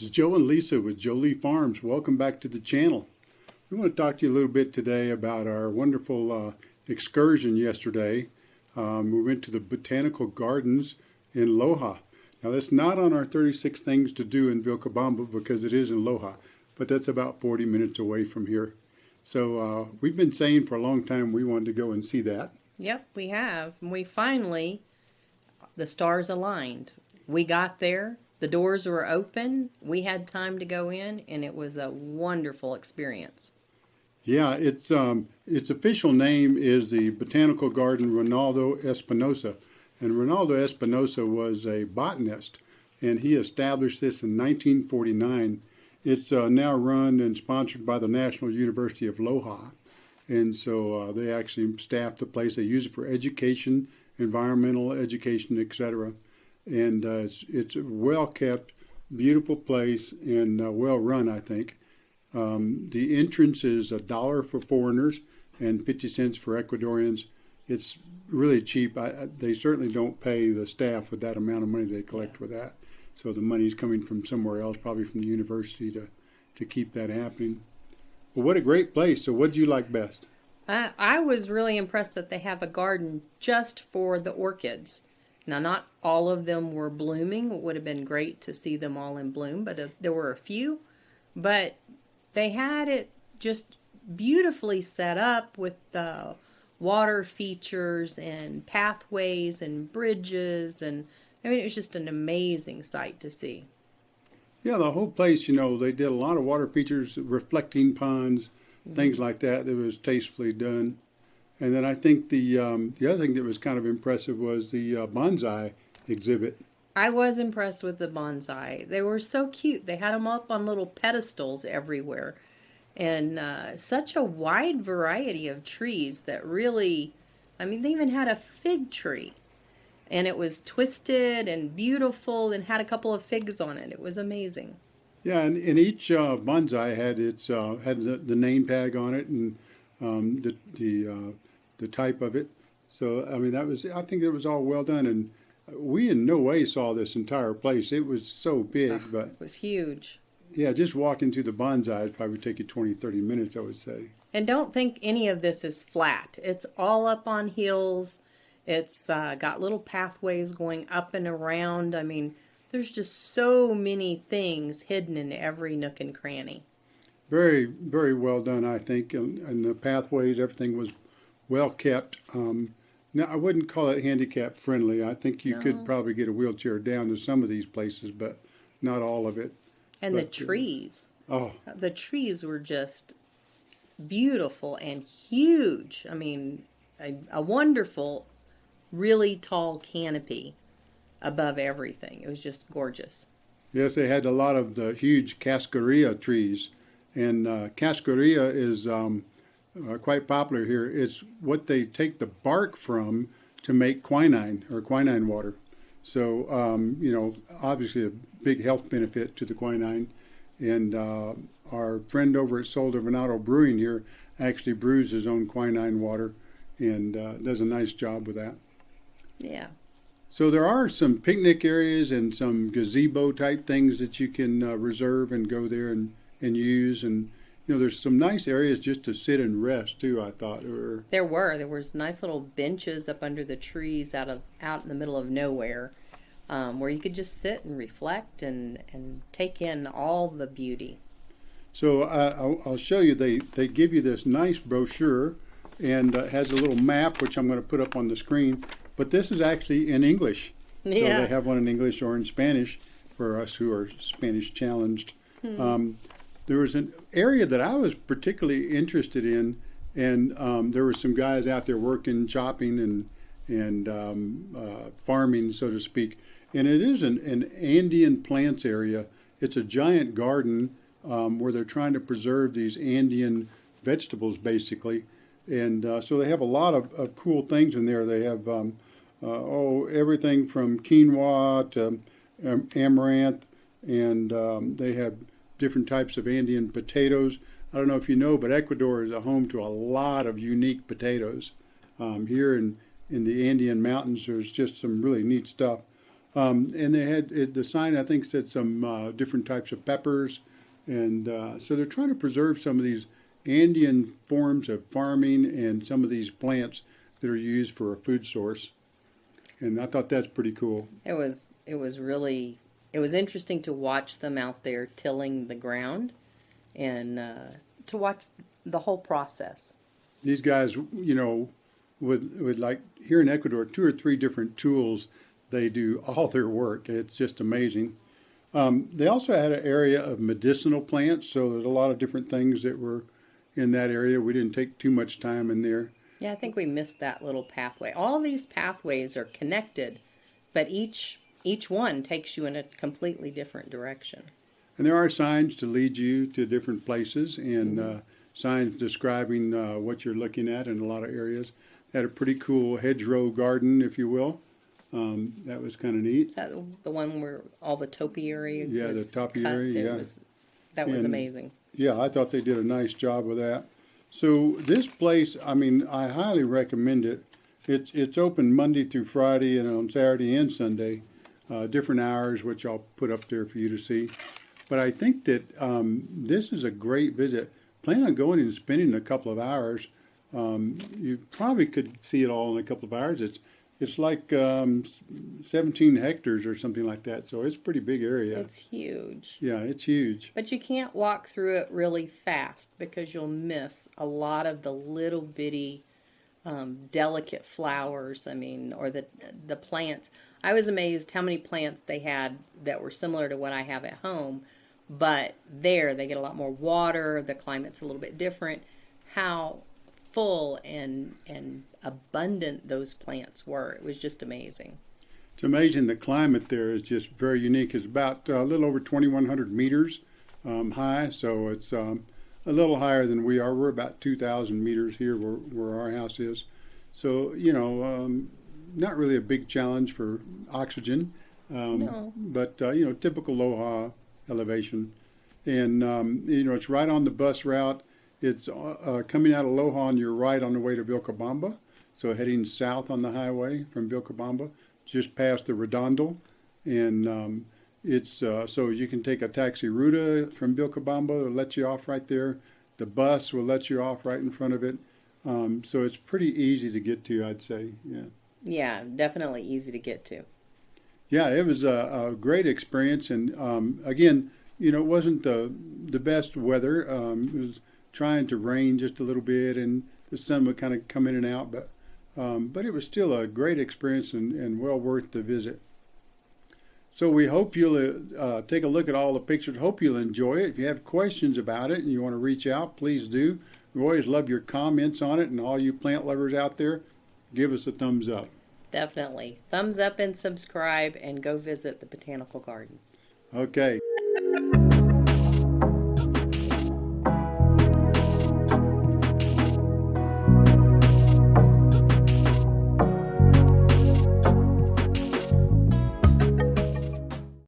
It's Joe and Lisa with Jolie Farms. Welcome back to the channel. We want to talk to you a little bit today about our wonderful uh, excursion yesterday. Um, we went to the Botanical Gardens in Loja. Now that's not on our 36 things to do in Vilcabamba because it is in Loja, but that's about 40 minutes away from here. So uh, we've been saying for a long time we wanted to go and see that. Yep, we have. We finally, the stars aligned. We got there, the doors were open. We had time to go in, and it was a wonderful experience. Yeah, its um, its official name is the Botanical Garden Ronaldo Espinosa, and Ronaldo Espinosa was a botanist, and he established this in 1949. It's uh, now run and sponsored by the National University of Loja, and so uh, they actually staff the place. They use it for education, environmental education, etc and uh, it's it's a well kept, beautiful place and uh, well run. I think um, the entrance is a dollar for foreigners and fifty cents for Ecuadorians. It's really cheap. I, they certainly don't pay the staff with that amount of money they collect with that. So the money's coming from somewhere else, probably from the university, to to keep that happening. Well, what a great place! So, what do you like best? I, I was really impressed that they have a garden just for the orchids. Now, not all of them were blooming. It would have been great to see them all in bloom, but uh, there were a few. But they had it just beautifully set up with the water features and pathways and bridges. And I mean, it was just an amazing sight to see. Yeah, the whole place, you know, they did a lot of water features, reflecting ponds, mm-hmm. things like that. That was tastefully done. And then I think the um, the other thing that was kind of impressive was the uh, bonsai exhibit. I was impressed with the bonsai. They were so cute. They had them up on little pedestals everywhere, and uh, such a wide variety of trees that really, I mean, they even had a fig tree, and it was twisted and beautiful, and had a couple of figs on it. It was amazing. Yeah, and, and each uh, bonsai had its uh, had the, the, name tag on it, and um, the the uh, the type of it. So I mean, that was I think it was all well done, and we in no way saw this entire place. It was so big, but it was huge. Yeah, just walking through the bonsai probably would take you 20, 30 minutes, I would say. And don't think any of this is flat. It's all up on hills. It's uh, got little pathways going up and around. I mean, there's just so many things hidden in every nook and cranny. Very, very well done, I think. And, and the pathways, everything was well kept. Um, now, I wouldn't call it handicap friendly. I think you no. could probably get a wheelchair down to some of these places, but not all of it. And but, the uh, trees. Oh. The trees were just beautiful and huge. I mean, a, a wonderful, really tall canopy above everything. It was just gorgeous. Yes, they had a lot of the huge cascarilla trees. And uh, cascarilla is um, uh, quite popular here. It's what they take the bark from to make quinine or quinine water. So, um, you know, obviously a big health benefit to the quinine. And uh, our friend over at Sol de Venado Brewing here actually brews his own quinine water and uh, does a nice job with that. Yeah. So there are some picnic areas and some gazebo type things that you can uh, reserve and go there and, and use. And you know, there's some nice areas just to sit and rest too. I thought or there were there was nice little benches up under the trees out of out in the middle of nowhere, um, where you could just sit and reflect and and take in all the beauty. So uh, I'll, I'll, show you. They they give you this nice brochure, and uh, has a little map which I'm going to put up on the screen. But this is actually in English. Yeah. So they have one in English or in Spanish for us who are Spanish challenged. Hmm. Um, there was an area that I was particularly interested in, and um, there were some guys out there working, chopping, and and um, uh, farming, so to speak. And it is an, an Andean plants area. It's a giant garden um, where they're trying to preserve these Andean vegetables, basically. And uh, so they have a lot of, of cool things in there. They have um, uh, oh everything from quinoa to amaranth, and um, they have different types of Andean potatoes. I don't know if you know, but Ecuador is a home to a lot of unique potatoes. Um, here in, in the Andean mountains, there's just some really neat stuff. Um, and they had it, the sign, I think, said some uh, different types of peppers, and uh, so they're trying to preserve some of these Andean forms of farming and some of these plants that are used for a food source. And I thought that's pretty cool. It was it was really it was interesting to watch them out there tilling the ground and uh, to watch the whole process. These guys, you know, with with like here in Ecuador, two or three different tools, they do all their work. It's just amazing. Um, they also had an area of medicinal plants, so there's a lot of different things that were in that area. We didn't take too much time in there. Yeah, I think we missed that little pathway. All these pathways are connected, but each each one takes you in a completely different direction. And there are signs to lead you to different places and uh, signs describing uh, what you're looking at in a lot of areas. Had a pretty cool hedgerow garden, if you will. Um, that was kind of neat. Is that the one where all the topiary Yeah, the topiary? Yeah. was- that was And- amazing. Yeah, I thought they did a nice job with that. So this place, I mean, I highly recommend it. It's it's open Monday through Friday and on Saturday and Sunday, uh, different hours, which I'll put up there for you to see. But I think that um, this is a great visit. Plan on going and spending a couple of hours. Um, you probably could see it all in a couple of hours. It's it's like um, 17 hectares or something like that. So it's a pretty big area. It's huge. yeah, it's huge. But you can't walk through it really fast because you'll miss a lot of the little bitty, um, delicate flowers. I mean, or the the plants. I was amazed how many plants they had that were similar to what I have at home, but there they get a lot more water. The climate's a little bit different. How full and and abundant those plants were. It was just amazing. It's amazing. The climate there is just very unique. It's about uh, a little over 2,100 meters um, high, so it's um, a little higher than we are. We're about 2,000 meters here where, where our house is. So, you know, um, not really a big challenge for oxygen, um, No. but, uh, you know, typical Loja elevation. And, um, you know, it's right on the bus route. It's uh, uh, coming out of Loja on your right on the way to Vilcabamba. So heading south on the highway from Vilcabamba, just past the Redondo, and um, it's uh, so you can take a taxi ruta from Vilcabamba. It'll let you off right there. The bus will let you off right in front of it. Um, so it's pretty easy to get to, I'd say. Yeah. Yeah, definitely easy to get to. Yeah, it was a, a great experience, and um, again, you know, it wasn't the the best weather. Um, it was trying to rain just a little bit, and the sun would kind of come in and out, but um, but it was still a great experience and, and well worth the visit. So we hope you'll uh, take a look at all the pictures. Hope you'll enjoy it. If you have questions about it and you want to reach out, please do. We always love your comments on it, and all you plant lovers out there, give us a thumbs up. Definitely. Thumbs up and subscribe and go visit the botanical gardens. Okay.